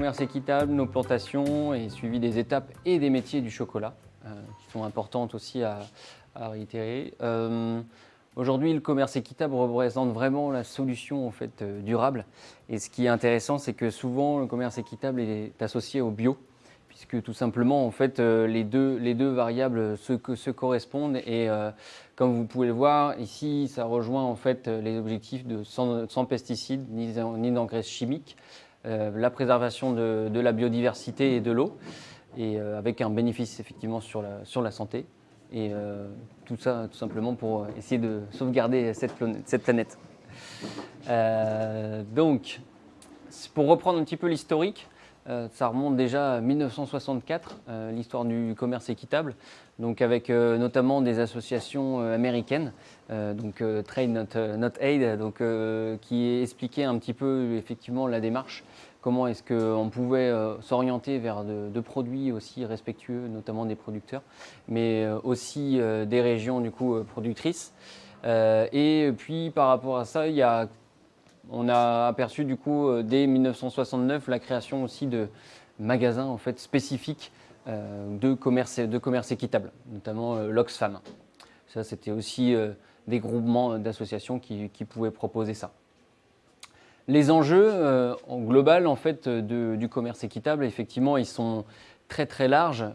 commerce équitable, nos plantations et suivi des étapes et des métiers du chocolat, qui sont importantes aussi à, réitérer. Aujourd'hui, le commerce équitable représente vraiment la solution en fait, durable. Et ce qui est intéressant, c'est que souvent, le commerce équitable est associé au bio puisque tout simplement, en fait, euh, les, deux, les deux variables se, correspondent et euh, comme vous pouvez le voir, ici, ça rejoint en fait les objectifs de sans, pesticides ni, d'engrais chimiques, euh, la préservation de, la biodiversité et de l'eau, et avec un bénéfice effectivement sur la, santé. Et tout ça, tout simplement pour essayer de sauvegarder cette, cette planète. donc, pour reprendre un petit peu l'historique, euh, ça remonte déjà à 1964, euh, l'histoire du commerce équitable, donc avec euh, notamment des associations américaines, donc Trade Not, Aid, donc, qui expliquait un petit peu effectivement la démarche, comment est-ce qu'on pouvait s'orienter vers de, produits aussi respectueux, notamment des producteurs, mais aussi des régions du coup productrices. et puis par rapport à ça, il y a on a aperçu du coup euh, dès 1969 la création aussi de magasins en fait spécifiques euh, de, commerce, de équitable, notamment euh, l'Oxfam. Ça, c'était aussi des groupements d'associations qui, pouvaient proposer ça. Les enjeux en global en fait du commerce équitable, effectivement, ils sont très très larges.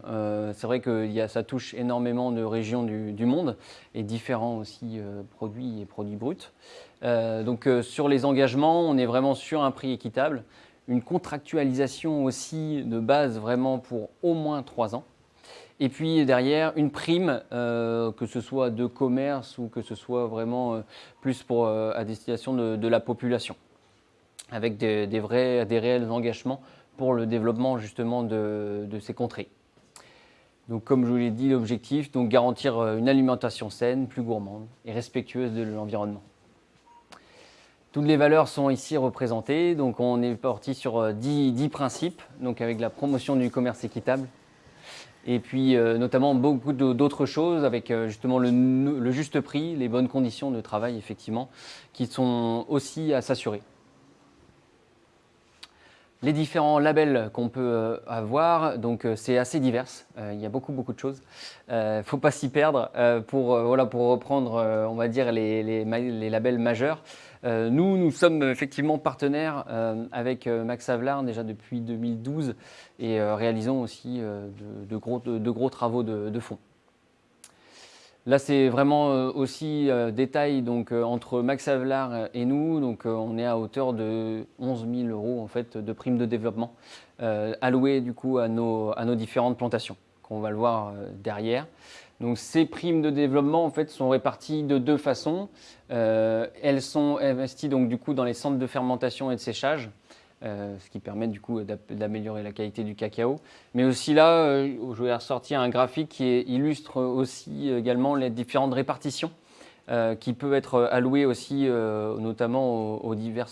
c'est vrai que ça touche énormément de régions du, monde et différents aussi produits et produits bruts. Euh, donc euh, sur les engagements, on est vraiment sur un prix équitable, une contractualisation aussi de base vraiment pour au moins trois ans. Et puis derrière, une prime, euh, que ce soit de commerce ou que ce soit vraiment plus pour, à destination de, la population, avec des, vrais, des réels engagements pour le développement justement de, ces contrées. Donc comme je vous l'ai dit, l'objectif, donc garantir une alimentation saine, plus gourmande et respectueuse de l'environnement. Toutes les valeurs sont ici représentées, donc on est parti sur 10, euh, principes, donc avec la promotion du commerce équitable, et puis euh, notamment beaucoup d'autres choses avec euh, justement le, juste prix, les bonnes conditions de travail effectivement, qui sont aussi à s'assurer. Les différents labels qu'on peut avoir, donc c'est assez divers, il y a beaucoup beaucoup de choses, il ne faut pas s'y perdre. Pour, reprendre on va dire les, labels majeurs. Euh, nous, nous sommes effectivement partenaires euh, avec euh, Max Avelar déjà depuis 2012 et réalisons aussi de, gros, travaux de, fond. Là, c'est vraiment aussi détail donc, entre Max Avelar et nous. Donc, on est à hauteur de 11 000 euros en fait, de primes de développement allouées du coup, à nos, différentes plantations, qu'on va le voir derrière. Donc ces primes de développement en fait sont réparties de deux façons. Euh, elles sont investies donc du coup dans les centres de fermentation et de séchage, euh, ce qui permet du coup d'améliorer la qualité du cacao. Mais aussi là, euh, je vais ressortir un graphique qui illustre aussi également les différentes répartitions qui peuvent être allouées aussi notamment aux, aux divers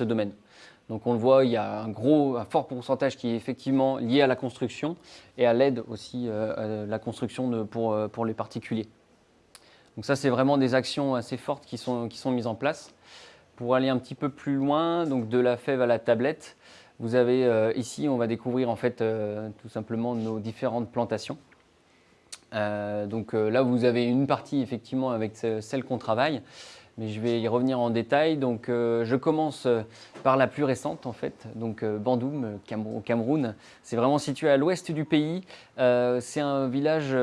domaines. Donc on le voit, il y a un gros, un fort pourcentage qui est effectivement lié à la construction et à l'aide aussi euh, à la construction pour, euh, pour les particuliers. Donc ça, c'est vraiment des actions assez fortes qui sont, qui sont mises en place. Pour aller un petit peu plus loin, donc de la fève à la tablette, vous avez euh, ici, on va découvrir en fait tout simplement nos différentes plantations. donc là, vous avez une partie effectivement avec celle qu'on travaille mais je vais y revenir en détail. Donc, euh, je commence euh, par la plus récente, en fait, donc euh, Bandoum, au Cameroun. C'est vraiment situé à l'ouest du pays. c'est un village,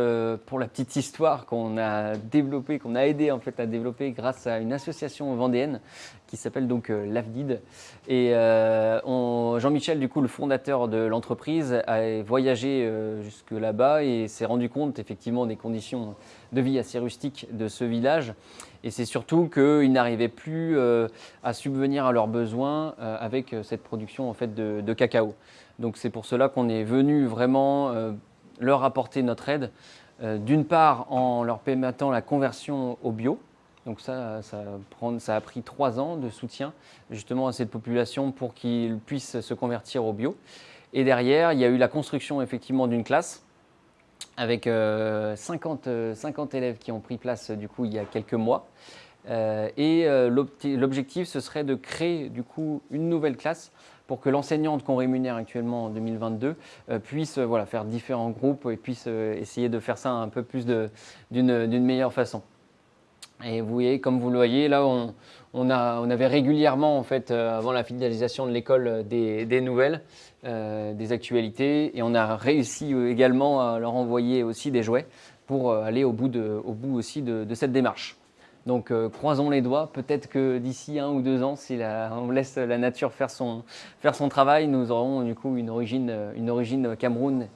pour la petite histoire, qu'on a développé, qu'on a aidé en fait à développer grâce à une association vendéenne qui s'appelle donc l'AFDID. Et Jean-Michel, du coup, le fondateur de l'entreprise, a voyagé jusque là-bas et s'est rendu compte effectivement des conditions de vie assez rustiques de ce village. Et c'est surtout qu'ils n'arrivaient plus euh, à subvenir à leurs besoins euh, avec euh, cette production en fait, de, cacao. Donc c'est pour cela qu'on est venu vraiment leur apporter notre aide. D'une part en leur permettant la conversion au bio, donc ça, a pris trois ans de soutien justement à cette population pour qu'ils puissent se convertir au bio. Et derrière, il y a eu la construction effectivement d'une classe avec 50, euh, 50, euh, élèves qui ont pris place du coup il y a quelques mois. Euh, et l'objectif ce serait de créer du coup une nouvelle classe pour que l'enseignante qu'on rémunère actuellement en 2022 puisse faire différents groupes et puisse essayer de faire ça un peu plus d'une meilleure façon. Et vous voyez, comme vous le voyez, là, on, avait régulièrement, en fait, euh, avant la finalisation de l'école, euh, des, nouvelles, euh, des actualités, et on a réussi également à leur envoyer aussi des jouets pour aller au bout, aussi de, cette démarche. Donc croisons les doigts, peut-être que d'ici un ou deux ans, si on laisse la nature faire son, travail, nous aurons du coup une origine, une origine Cameroun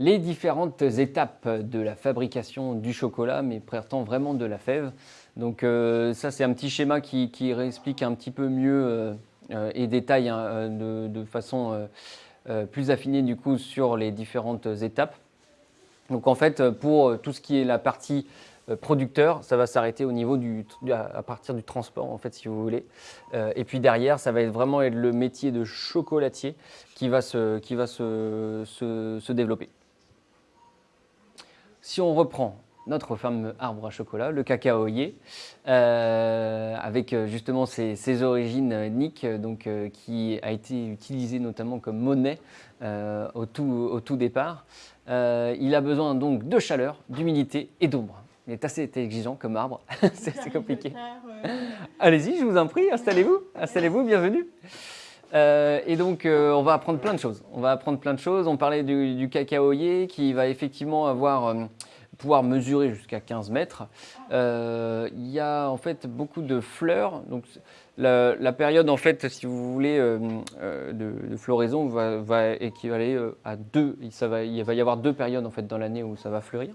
les différentes étapes de la fabrication du chocolat, mais partant vraiment de la fève. Donc euh, ça, c'est un petit schéma qui, explique un petit peu mieux euh, euh, et détaille hein, de, façon plus affinée du coup sur les différentes étapes. Donc en fait, pour tout ce qui est la partie producteur, ça va s'arrêter au niveau à partir du transport en fait, si vous voulez. et puis derrière, ça va être vraiment être le métier de chocolatier qui qui va se développer. Si on reprend notre fameux arbre à chocolat, le cacaoyer, euh, avec euh, justement ses, origines ethniques, donc, euh, qui a été utilisé notamment comme monnaie au, tout, au, tout, départ. il a besoin donc de chaleur, d'humidité et d'ombre. Il est assez exigeant comme arbre, c'est compliqué. Allez-y, je vous en prie, installez-vous, installez-vous, bienvenue. Et donc, on va apprendre plein de choses. On va apprendre plein de choses. On parlait du, du cacaoyer qui va effectivement avoir pouvoir mesurer jusqu'à 15 mètres. Euh, il y a en fait beaucoup de fleurs. Donc, la, période, en fait, si vous voulez, euh, euh, de, floraison va, équivaler à deux. Va, il va y avoir deux périodes en fait dans l'année où ça va fleurir.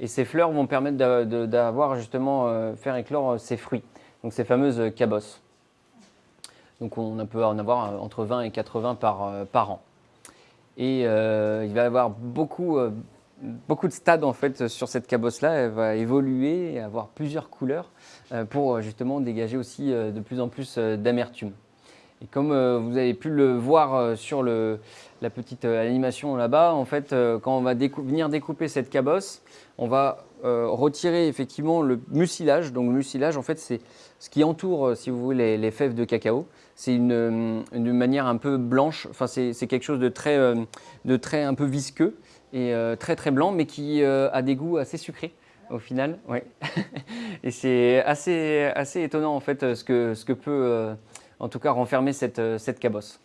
Et ces fleurs vont permettre d'avoir justement faire éclore ces fruits. Donc ces fameuses cabosses. Donc on peut en avoir entre 20 et 80 par, par an. Et il va y avoir beaucoup, de stades en fait sur cette cabosse-là. Elle va évoluer et avoir plusieurs couleurs euh, pour euh, justement dégager aussi euh, de plus en plus d'amertume. Et comme vous avez pu le voir sur la petite animation là-bas, en fait, quand on va venir découper cette cabosse, on va retirer effectivement le mucilage. Donc le mucilage, en fait, c'est ce qui entoure, si vous voulez, les, fèves de cacao. C'est une, une, manière un peu blanche, enfin c'est quelque chose de très, de très un peu visqueux et euh, très très blanc, mais qui euh, a des goûts assez sucrés au final. Ouais. et c'est assez, assez étonnant en fait ce que, ce que peut euh, en tout cas renfermer cette, cette cabosse.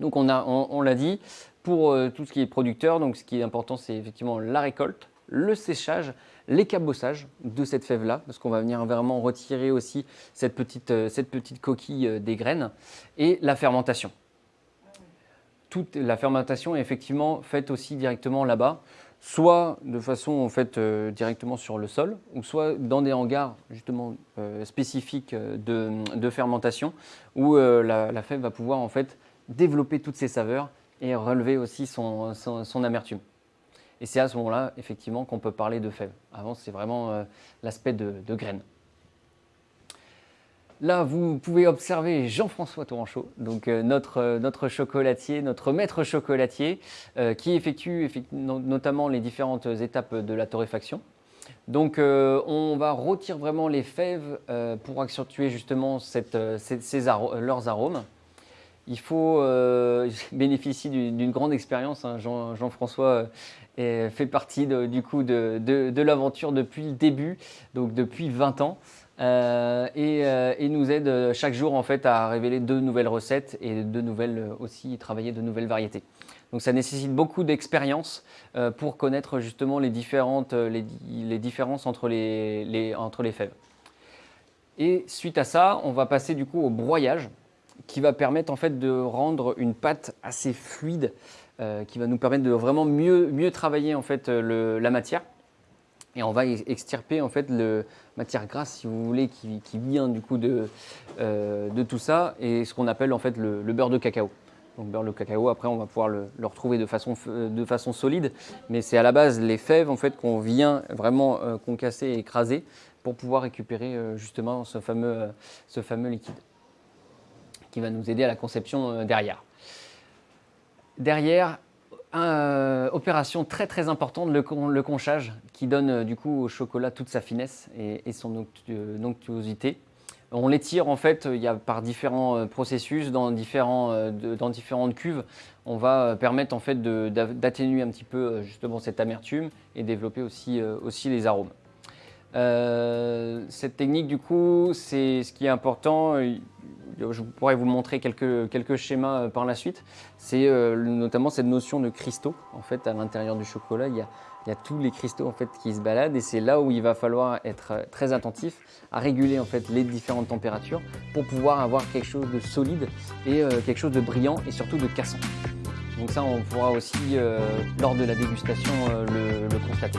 Donc on, a, on, l'a dit, pour tout ce qui est producteur, donc ce qui est important c'est effectivement la récolte, le séchage, les cabossages de cette fève-là, parce qu'on va venir vraiment retirer aussi cette petite, petite coquille des graines, et la fermentation toute la fermentation est effectivement faite aussi directement là-bas, soit de façon en fait euh, directement sur le sol, ou soit dans des hangars justement euh, spécifiques euh, de, fermentation, où la, fève va pouvoir en fait développer toutes ses saveurs et relever aussi son, amertume. Et c'est à ce moment-là, effectivement, qu'on peut parler de fève. Avant, c'est vraiment l'aspect de, graines. Là, vous pouvez observer Jean-François Touranchot, donc euh, notre, euh, notre chocolatier, notre maître chocolatier, euh, qui effectue, notamment les différentes étapes de la torréfaction. Donc, on va retirer vraiment les fèves pour accentuer justement cette, leurs arômes. Il faut bénéficier d'une grande expérience. Hein. Jean-François fait partie du coup de, de l'aventure depuis le début, donc depuis 20 ans. Euh, euh, et, nous aide euh, chaque jour en fait à révéler de nouvelles recettes et de nouvelles aussi travailler de nouvelles variétés. Donc ça nécessite beaucoup d'expérience pour connaître justement les, différences entre les, entre les fèves. Et suite à ça, on va passer du coup au broyage qui va permettre en fait de rendre une pâte assez fluide, qui va nous permettre de vraiment mieux, travailler en fait la matière. Et on va extirper en fait matière grasse, si vous voulez, qui, vient du coup de, euh, de, tout ça, et ce qu'on appelle en fait le, beurre de cacao. Donc beurre de cacao, après on va pouvoir le, retrouver de façon, de façon solide, mais c'est à la base les fèves en fait qu'on vient vraiment euh, concasser et écraser pour pouvoir récupérer euh, justement ce fameux liquide qui va nous aider à la conception derrière. Derrière, euh, opération très très importante, le, conchage, qui donne euh, du coup au chocolat toute sa finesse et, son onctuosité. On l'étire en fait il y a par différents processus dans, dans différentes cuves. On va permettre en fait d'atténuer un petit peu justement cette amertume et développer aussi, aussi les arômes. cette technique du coup, c'est ce qui est important je pourrais vous montrer quelques, schémas euh, par la suite. C'est euh, notamment cette notion de cristaux. En fait, à l'intérieur du chocolat, il y, a, tous les cristaux en fait, qui se baladent et c'est là où il va falloir être euh, très attentif à réguler en fait, les différentes températures pour pouvoir avoir quelque chose de solide et quelque chose de brillant et surtout de cassant. Donc ça, on pourra aussi, lors de la dégustation, le constater.